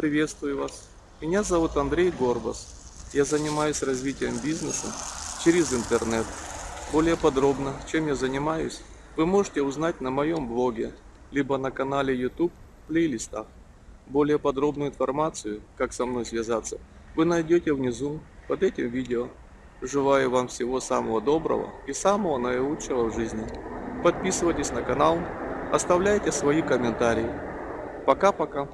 Приветствую вас. Меня зовут Андрей Горбас. Я занимаюсь развитием бизнеса через интернет. Более подробно, чем я занимаюсь, вы можете узнать на моем блоге, либо на канале YouTube в плейлистах. Более подробную информацию, как со мной связаться, вы найдете внизу под этим видео. Желаю вам всего самого доброго и самого наилучшего в жизни. Подписывайтесь на канал, оставляйте свои комментарии. Пока-пока.